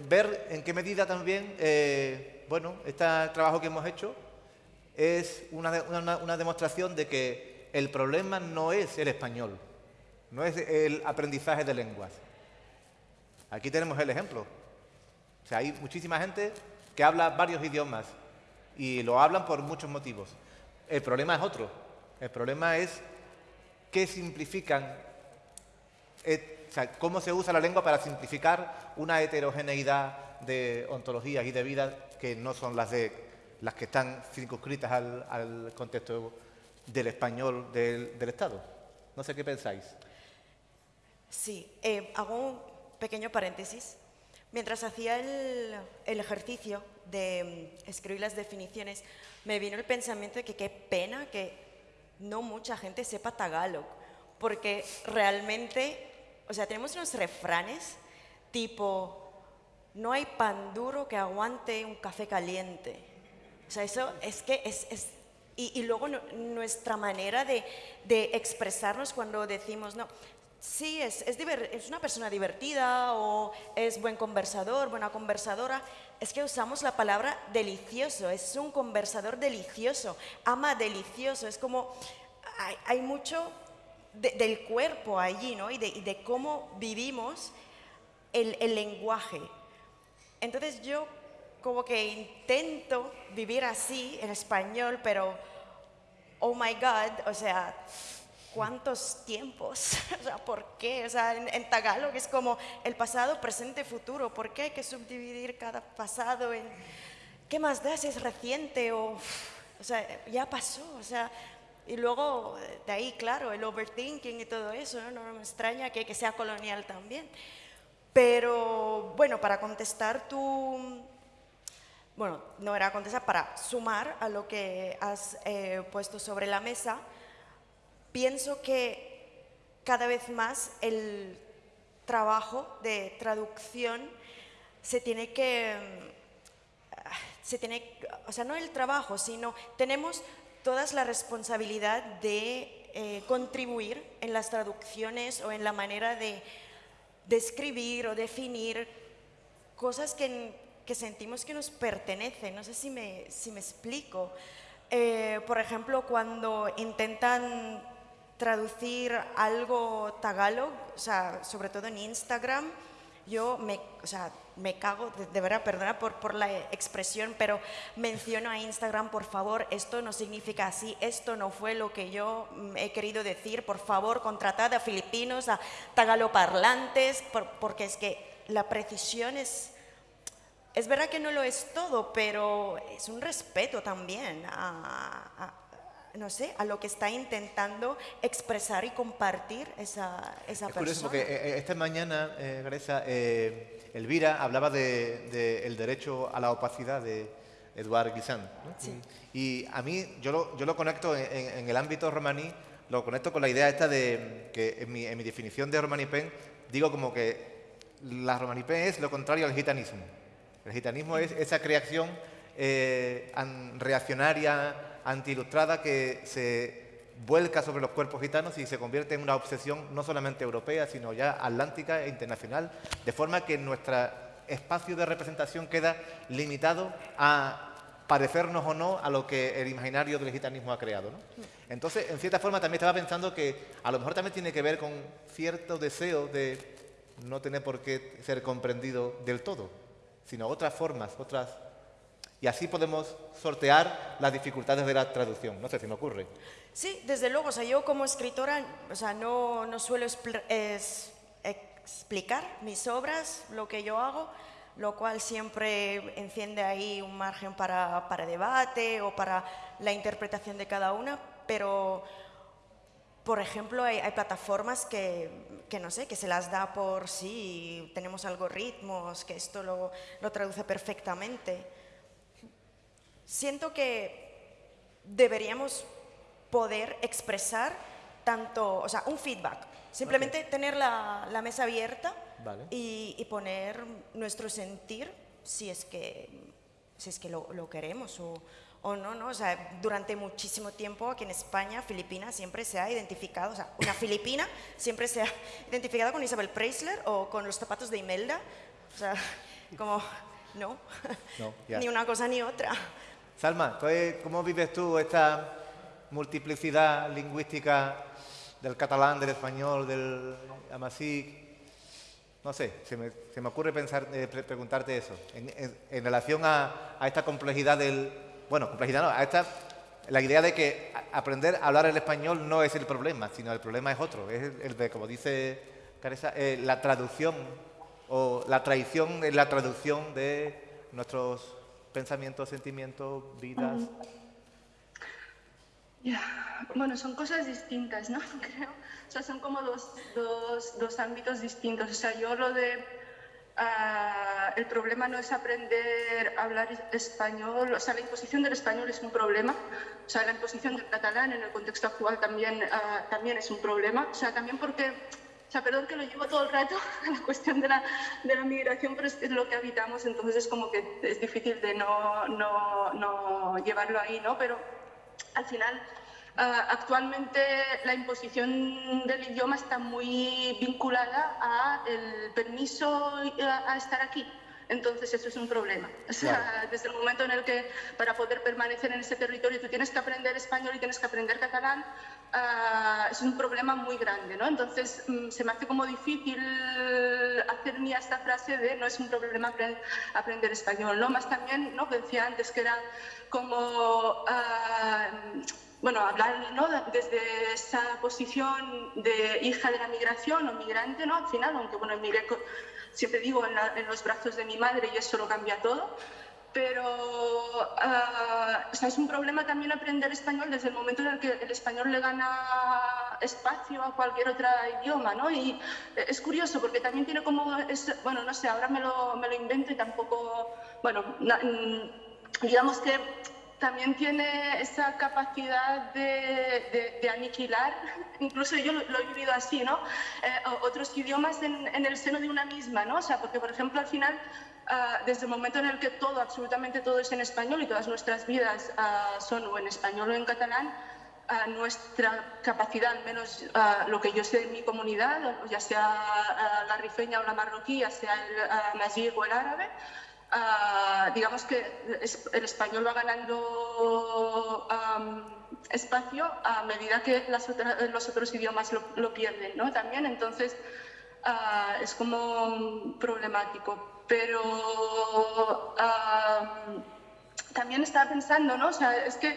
[SPEAKER 1] ver en qué medida también, eh, bueno, este trabajo que hemos hecho es una, una demostración de que el problema no es el español, no es el aprendizaje de lenguas, Aquí tenemos el ejemplo. O sea, hay muchísima gente que habla varios idiomas y lo hablan por muchos motivos. El problema es otro. El problema es qué simplifican, eh, cómo se usa la lengua para simplificar una heterogeneidad de ontologías y de vidas que no son las de las que están circunscritas al, contexto del español del, Estado. No sé qué pensáis.
[SPEAKER 3] Sí, eh, hago pequeño paréntesis. Mientras hacía el, ejercicio de mm, escribir las definiciones, me vino el pensamiento de que qué pena que no mucha gente sepa tagalog, porque realmente, o sea, tenemos unos refranes tipo, no hay pan duro que aguante un café caliente. O sea, eso es que es... y, luego nuestra manera de, de expresarnos cuando decimos, no, sí, es, es, es, una persona divertida o es buen conversador, buena conversadora. Es que usamos la palabra delicioso, es un conversador delicioso, ama delicioso, es como hay, hay mucho del cuerpo allí, ¿no? Y de, cómo vivimos el, el lenguaje. Entonces yo como que intento vivir así en español, pero, oh my God, o sea, ¿cuántos tiempos? (laughs) o sea, ¿por qué? O sea, en, en, Tagalog es como el pasado, presente, futuro. ¿Por qué hay que subdividir cada pasado en, qué más da si es reciente o, o sea, ya pasó? O sea, y luego de ahí, claro, el overthinking y todo eso, no, no me extraña que, sea colonial también. Pero bueno, para contestar tu, bueno, no era contestar, para sumar a lo que has eh, puesto sobre la mesa, pienso que cada vez más el trabajo de traducción se tiene que, se tiene, o sea, no el trabajo, sino tenemos todas la responsabilidad de eh, contribuir en las traducciones o en la manera de describir o definir cosas que, que, sentimos que nos pertenecen. No sé si me, si me explico. Eh, por ejemplo, cuando intentan traducir algo tagalog, o sea, sobre todo en Instagram, yo me, o sea, me cago, de, de verdad, perdona por, por, la expresión, pero menciono a Instagram, por favor, esto no significa así, esto no fue lo que yo he querido decir, por favor, contratad a filipinos, a tagaloparlantes, por, porque es que la precisión es, es verdad que no lo es todo, pero es un respeto también a, a no sé, a lo que está intentando expresar y compartir esa, esa
[SPEAKER 1] es
[SPEAKER 3] persona.
[SPEAKER 1] curioso porque eh, esta mañana, eh, eh, Elvira hablaba del de, de derecho a la opacidad de Eduard Guisant. ¿no?
[SPEAKER 3] Sí.
[SPEAKER 1] Y a mí, yo lo, yo lo conecto en, el ámbito romaní, lo conecto con la idea esta de que en mi, en mi definición de romanipen digo como que la romanipen es lo contrario al gitanismo. El gitanismo es esa creación eh, reaccionaria, antiilustrada que se vuelca sobre los cuerpos gitanos y se convierte en una obsesión no solamente europea, sino ya atlántica e internacional, de forma que nuestro espacio de representación queda limitado a parecernos o no a lo que el imaginario del gitanismo ha creado. Entonces, en cierta forma, también estaba pensando que a lo mejor también tiene que ver con cierto deseo de no tener por qué ser comprendido del todo, sino otras formas, otras y así podemos sortear las dificultades de la traducción. No sé si me ocurre.
[SPEAKER 3] Sí, desde luego. O sea, yo como escritora o sea, no, no suelo explicar mis obras, lo que yo hago, lo cual siempre enciende ahí un margen para, para debate o para la interpretación de cada una, pero por ejemplo, hay, hay, plataformas que, que, no sé, que se las da por sí, tenemos algoritmos, que esto lo, lo traduce perfectamente siento que deberíamos poder expresar tanto, o sea, un feedback. Simplemente okay. tener la, la, mesa abierta
[SPEAKER 1] vale.
[SPEAKER 3] y, y, poner nuestro sentir si es que, si es que lo, lo queremos o, o, no, ¿no? O sea, durante muchísimo tiempo aquí en España, Filipinas siempre se ha identificado, o sea, una filipina siempre se ha identificado con Isabel Preisler o con los zapatos de Imelda. O sea, como, no,
[SPEAKER 1] no yeah.
[SPEAKER 3] ni una cosa ni otra.
[SPEAKER 1] Salma, ¿cómo vives tú esta multiplicidad lingüística del catalán, del español, del amasí? No sé, se me, se me ocurre pensar, eh, preguntarte eso, en, relación a, esta complejidad del... Bueno, complejidad no, a esta... La idea de que aprender a hablar el español no es el problema, sino el problema es otro, es el, de, como dice Caresa, eh, la traducción o la traición en la traducción de nuestros pensamientos, sentimientos, vidas.
[SPEAKER 2] Bueno, son cosas distintas, ¿no? (laughs) Creo. O sea, son como dos, dos, dos ámbitos distintos. O sea, yo lo de... Uh, el problema no es aprender a hablar español, o sea, la imposición del español es un problema, o sea, la imposición del catalán en el contexto actual también, uh, también es un problema, o sea, también porque o sea, perdón que lo llevo todo el rato a (laughs) la cuestión de la, de la migración, pero es, es, lo que habitamos, entonces es como que es difícil de no, no, no llevarlo ahí, ¿no? Pero al final actualmente la imposición del idioma está muy vinculada al permiso a estar aquí. Entonces eso es un problema. O sea, desde el momento en el que para poder permanecer en ese territorio tú tienes que aprender español y tienes que aprender catalán, uh, es un problema muy grande, ¿no? Entonces um, se me hace como difícil hacer mía esta frase de no es un problema aprender español, ¿no? Más también, ¿no? Que decía antes que era como... Uh, bueno, hablar ¿no? desde esa posición de hija de la migración o migrante, ¿no? Al final, aunque bueno, emigré siempre digo, en, los brazos de mi madre y eso lo cambia todo. Pero uh, es un problema también aprender español desde el momento en el que el español le gana espacio a cualquier otro idioma, ¿no? Y es curioso porque también tiene como, bueno, no sé, ahora me lo, me lo invento y tampoco, bueno, digamos que también tiene esa capacidad de, de, aniquilar, (laughs) incluso yo lo, he vivido así, ¿no? Eh, otros idiomas en, en, el seno de una misma, ¿no? O sea, porque, por ejemplo, al final, uh, desde el momento en el que todo, absolutamente todo es en español y todas nuestras vidas uh, son o en español o en catalán, uh, nuestra capacidad, al menos lo que yo sé de mi comunidad, ya sea la rifeña o la marroquí, ya sea el uh, o el árabe, digamos que el español va ganando espacio a medida que los otros idiomas lo, pierden, ¿no? También, entonces es como problemático. Pero también estaba pensando, ¿no? O sea, es que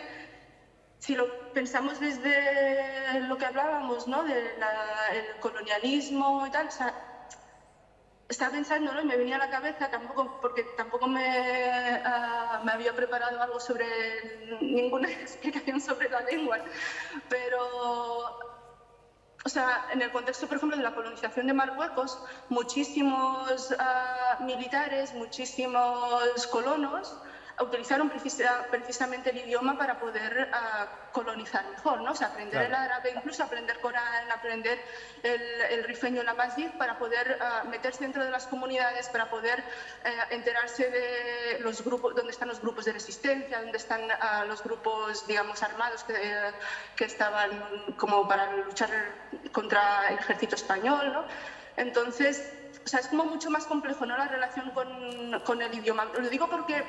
[SPEAKER 2] si lo pensamos desde lo que hablábamos, ¿no? Del colonialismo y tal, o sea, estaba pensando ¿no? y me venía a la cabeza, tampoco, porque tampoco me, uh, me, había preparado algo sobre, ninguna (laughs) explicación sobre la lengua, pero, o sea, en el contexto, por ejemplo, de la colonización de Marruecos, muchísimos uh, militares, muchísimos colonos, utilizaron precisamente el idioma para poder ah, colonizar mejor, ¿no? O sea, aprender el árabe, incluso aprender Corán, aprender el, el rifeño, la masjid, para poder uh, meterse dentro de las comunidades, para poder eh, enterarse de los grupos, dónde están los grupos de resistencia, dónde están uh, los grupos, digamos, armados que, que, estaban como para luchar contra el ejército español, ¿no? Entonces, o sea, es como mucho más complejo, ¿no? La relación con, con el idioma. Lo digo porque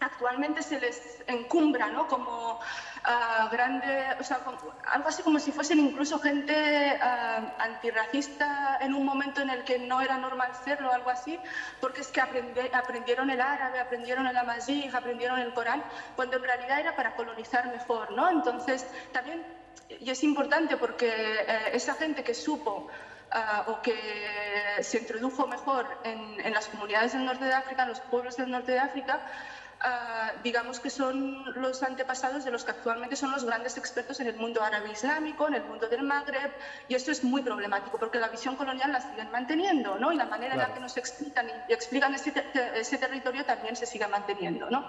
[SPEAKER 2] actualmente se les encumbra ¿no? como uh, grande, o sea, algo así como si fuesen incluso gente uh, antirracista en un momento en el que no era normal serlo, algo así, porque es que aprendieron el árabe, aprendieron el amazigh, aprendieron el Corán, cuando en realidad era para colonizar mejor, ¿no? Entonces, también, y es importante porque eh, esa gente que supo Uh, o que se introdujo mejor en, las comunidades del norte de África, en los pueblos del norte de África, Ah, digamos que son los antepasados de los que actualmente son los grandes expertos en el mundo árabe islámico, en el mundo del Magreb, y esto es muy problemático porque la visión colonial la siguen manteniendo, ¿no? Y la manera en la que nos explican y explican ese, ese, territorio también se sigue manteniendo, ¿no?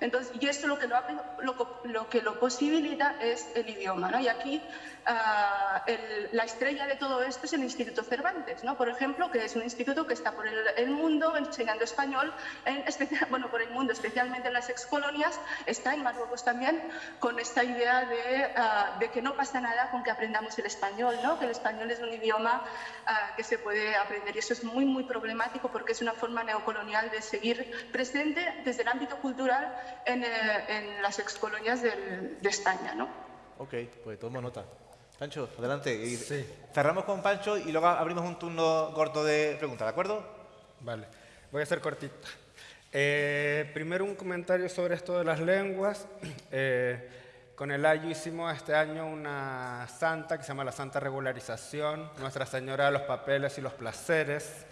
[SPEAKER 2] Entonces, y esto lo que lo, lo, lo que lo posibilita es el idioma, ¿no? Y aquí uh, el, la estrella de todo esto es el Instituto Cervantes, ¿no? Por ejemplo, que es un instituto que está por el, el mundo enseñando español, en (laughs) bueno, por el mundo especialmente en las excolonias, está en Marruecos también, con esta idea de, uh, de, que no pasa nada con que aprendamos el español, ¿no? que el español es un idioma uh, que se puede aprender. Y eso es muy, muy problemático porque es una forma neocolonial de seguir presente desde el ámbito cultural en, eh, en las excolonias del, de España. ¿no?
[SPEAKER 1] Ok, pues tomo nota. Pancho, adelante. Y sí. Cerramos con Pancho y luego abrimos un turno corto de preguntas, ¿de acuerdo?
[SPEAKER 4] Vale, voy a ser cortita. Eh, primero un comentario sobre esto de las lenguas. (clears throat) Eh, con el Ayo hicimos este año una santa que se llama la Santa Regularización, Nuestra Señora de los Papeles y los Placeres.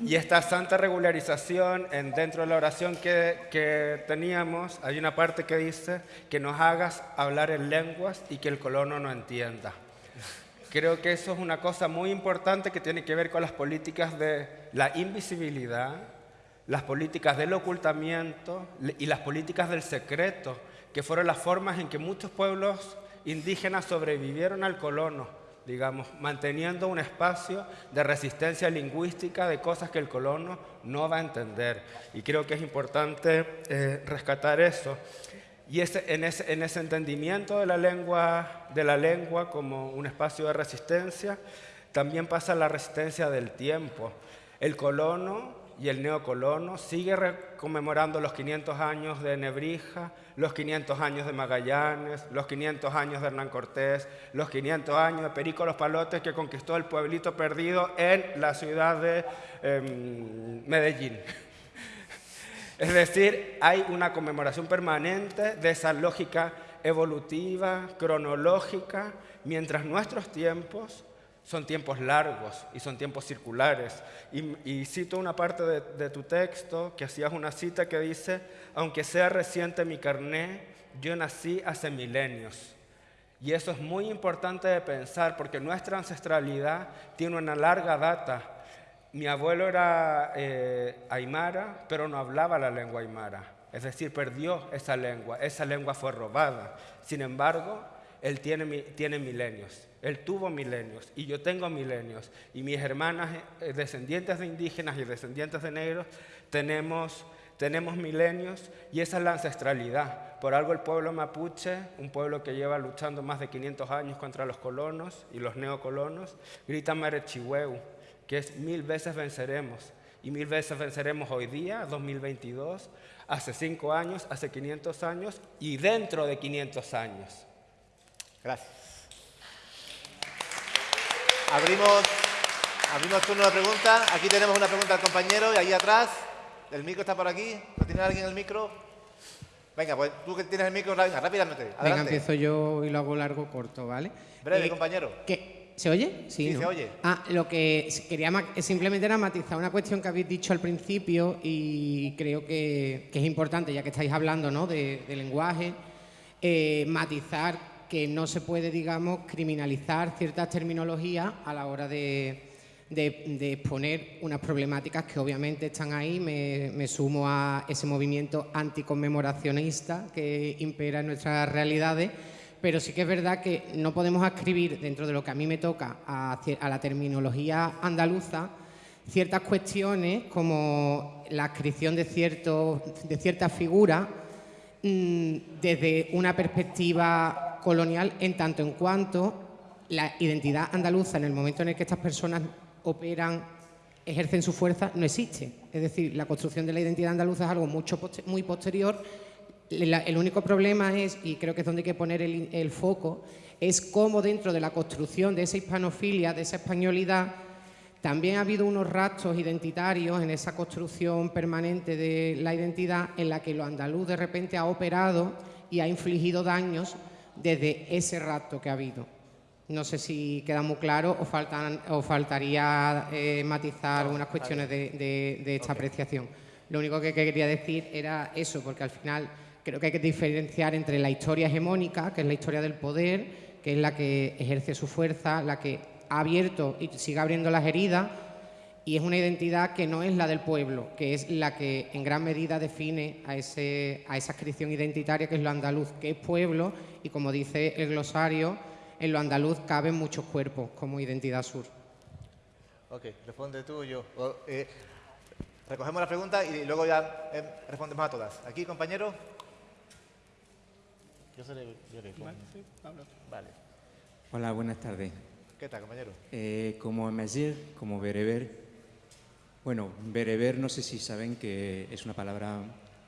[SPEAKER 4] Y esta santa regularización, en, dentro de la oración que, que, teníamos, hay una parte que dice que nos hagas hablar en lenguas y que el colono no entienda. Creo que eso es una cosa muy importante que tiene que ver con las políticas de la invisibilidad, las políticas del ocultamiento y las políticas del secreto, que fueron las formas en que muchos pueblos indígenas sobrevivieron al colono, digamos, manteniendo un espacio de resistencia lingüística de cosas que el colono no va a entender. Y creo que es importante eh, rescatar eso. y en, ese, en, ese, entendimiento de la, lengua, de la lengua como un espacio de resistencia, también pasa la resistencia del tiempo. El colono y el neocolono sigue conmemorando los 500 años de Nebrija, los 500 años de Magallanes, los 500 años de Hernán Cortés, los 500 años de Perico Los Palotes que conquistó el pueblito perdido en la ciudad de em, Medellín. Es decir, hay una conmemoración permanente de esa lógica evolutiva, cronológica, mientras nuestros tiempos son tiempos largos y son tiempos circulares. Y, cito una parte de, tu texto, que hacías una cita que dice, aunque sea reciente mi carné, yo nací hace milenios. Y eso es muy importante de pensar porque nuestra ancestralidad tiene una larga data. Mi abuelo era eh, aymara, pero no hablaba la lengua aymara. Es decir, perdió esa lengua, esa lengua fue robada. Sin embargo, él tiene, tiene milenios. Él tuvo milenios y yo tengo milenios. Y mis hermanas eh, descendientes de indígenas y descendientes de negros tenemos, tenemos milenios y esa es la ancestralidad. Por algo el pueblo mapuche, un pueblo que lleva luchando más de 500 años contra los colonos y los neocolonos, grita Marechihueu, que es mil veces venceremos. Y mil veces venceremos hoy día, 2022, hace cinco años, hace 500 años y dentro de 500 años.
[SPEAKER 1] Gracias. Abrimos, abrimos turno de preguntas. Aquí tenemos una pregunta al compañero y ahí atrás. El micro está por aquí. ¿No tiene alguien el micro? Venga, pues tú que tienes el micro, venga, rápidamente. Adelante.
[SPEAKER 5] Venga, empiezo yo y lo hago largo, corto, ¿vale?
[SPEAKER 1] Breve, eh, compañero.
[SPEAKER 5] ¿Se oye?
[SPEAKER 1] Sí, se oye.
[SPEAKER 5] Ah, lo que quería simplemente era matizar una cuestión que habéis dicho al principio y creo que, es importante, ya que estáis hablando ¿no? de, lenguaje, eh, matizar que no se puede, digamos, criminalizar ciertas terminologías a la hora de, exponer unas problemáticas que obviamente están ahí. Me, sumo a ese movimiento anticonmemoracionista que impera en nuestras realidades, pero sí que es verdad que no podemos escribir dentro de lo que a mí me toca a, la terminología andaluza ciertas cuestiones como la adscripción de, de ciertas figuras mm, desde una perspectiva colonial en tanto en cuanto la identidad andaluza en el momento en el que estas personas operan, ejercen su fuerza, no existe. Es decir, la construcción de la identidad andaluza es algo mucho, muy posterior. el único problema es, y creo que es donde hay que poner el, el foco, es cómo dentro de la construcción de esa hispanofilia, de esa españolidad, también ha habido unos rastros identitarios en esa construcción permanente de la identidad en la que lo andaluz de repente ha operado y ha infligido daños desde ese rato que ha habido. No sé si queda muy claro o, faltan, o faltaría eh, matizar unas cuestiones de, esta apreciación. Lo único que quería decir era eso, porque al final creo que hay que diferenciar entre la historia hegemónica, que es la historia del poder, que es la que ejerce su fuerza, la que ha abierto y sigue abriendo las heridas, y es una identidad que no es la del pueblo, que es la que en gran medida define a, ese, a esa inscripción identitaria que es lo andaluz, que es pueblo y como dice el glosario, en lo andaluz caben muchos cuerpos como identidad sur.
[SPEAKER 1] Ok, responde tú o yo. Eh, recogemos la pregunta y luego ya eh, respondemos a todas. Aquí, compañero.
[SPEAKER 6] Yo seré, yo
[SPEAKER 1] Vale.
[SPEAKER 6] Hola, buenas tardes.
[SPEAKER 1] ¿Qué tal, compañero?
[SPEAKER 6] Eh, como Amazir, como Bereber, bueno, bereber no sé si saben que es una palabra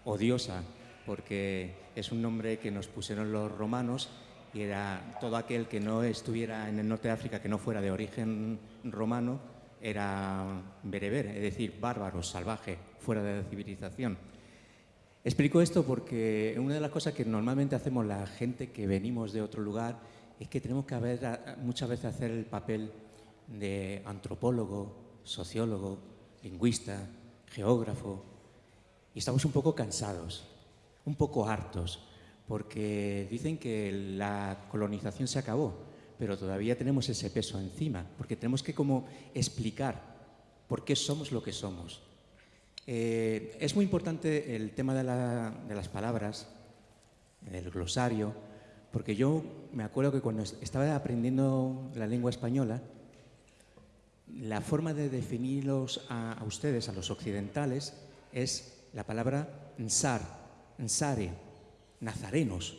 [SPEAKER 6] odiosa, porque es un nombre que nos pusieron los romanos y era todo aquel que no estuviera en el norte de África, que no fuera de origen romano, era bereber, es decir, bárbaro, salvaje, fuera de la civilización. Explico esto porque una de las cosas que normalmente hacemos la gente que venimos de otro lugar es que tenemos que muchas veces hacer el papel de antropólogo, sociólogo, lingüista, geógrafo, y estamos un poco cansados, un poco hartos, porque dicen que la colonización se acabó, pero todavía tenemos ese peso encima, porque tenemos que como explicar por qué somos lo que somos. Eh, es muy importante el tema de, las palabras, el glosario, porque yo me acuerdo que cuando estaba aprendiendo la lengua española, la forma de definirlos a, ustedes, a los occidentales, es la palabra nsar, nsare. nazarenos.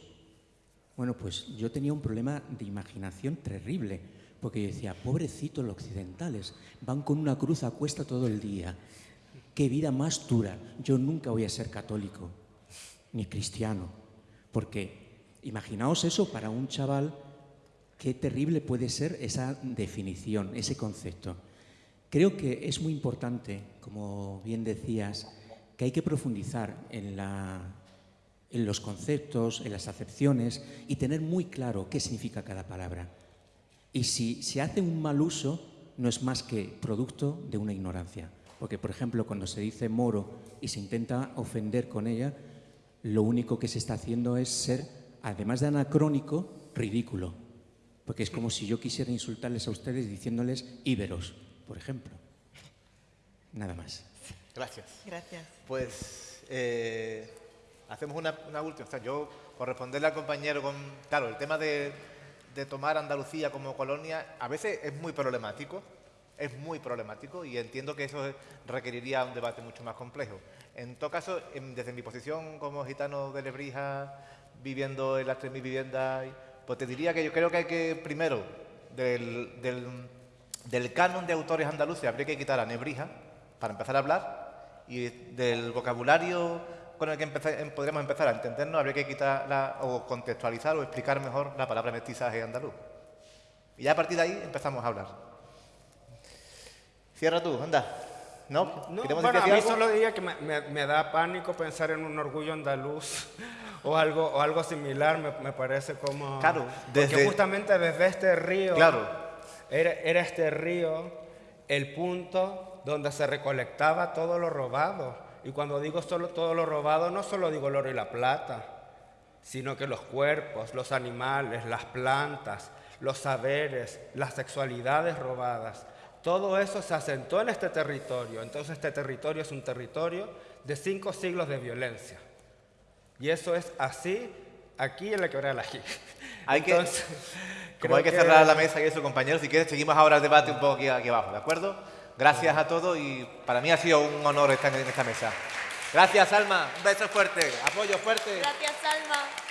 [SPEAKER 6] Bueno, pues yo tenía un problema de imaginación terrible, porque yo decía, pobrecitos los occidentales, van con una cruz a cuesta todo el día. Qué vida más dura. Yo nunca voy a ser católico, ni cristiano, porque imaginaos eso para un chaval, qué terrible puede ser esa definición, ese concepto. Creo que es muy importante, como bien decías, que hay que profundizar en, en los conceptos, en las acepciones y tener muy claro qué significa cada palabra. Y si se hace un mal uso, no es más que producto de una ignorancia. Porque, por ejemplo, cuando se dice moro y se intenta ofender con ella, lo único que se está haciendo es ser, además de anacrónico, ridículo. Porque es como si yo quisiera insultarles a ustedes diciéndoles íberos, por ejemplo. Nada más.
[SPEAKER 1] Gracias.
[SPEAKER 3] Gracias.
[SPEAKER 1] Pues eh, hacemos una, última. O sea, yo, por responderle al compañero con. Claro, el tema de, tomar Andalucía como colonia a veces es muy problemático. Es muy problemático y entiendo que eso requeriría un debate mucho más complejo. En todo caso, desde mi posición como gitano de Lebrija, viviendo en las 3.000 viviendas, pues te diría que yo creo que hay que, primero, del, del, del canon de autores andaluces habría que quitar a Nebrija para empezar a hablar y del vocabulario con el que em, podríamos empezar a entendernos, habría que quitar o contextualizar o explicar mejor la palabra mestizaje andaluz. Y ya a partir de ahí empezamos a hablar. Cierra tú, anda. ¿No?
[SPEAKER 4] no bueno, a mí solo diría que me, da pánico pensar en un orgullo andaluz (laughs) o algo, o algo similar, me, parece como...
[SPEAKER 1] Claro,
[SPEAKER 4] desde... Porque justamente desde este río... Claro. Era, era este río el punto donde se recolectaba todo lo robado. Y cuando digo solo todo lo robado, no solo digo el oro y la plata, sino que los cuerpos, los animales, las plantas, los saberes, las sexualidades robadas, todo eso se asentó en este territorio. Entonces este territorio es un territorio de cinco siglos de violencia. Y eso es así aquí en la quebrada de la (laughs)
[SPEAKER 1] Hay que, como hay que, cerrar la mesa y eso, compañeros, si quieres seguimos ahora el debate un poco aquí, aquí abajo, ¿de acuerdo? Gracias a todos y para mí ha sido un honor estar en esta mesa. Gracias, Alma. Un beso fuerte. Apoyo fuerte.
[SPEAKER 3] Gracias, Alma.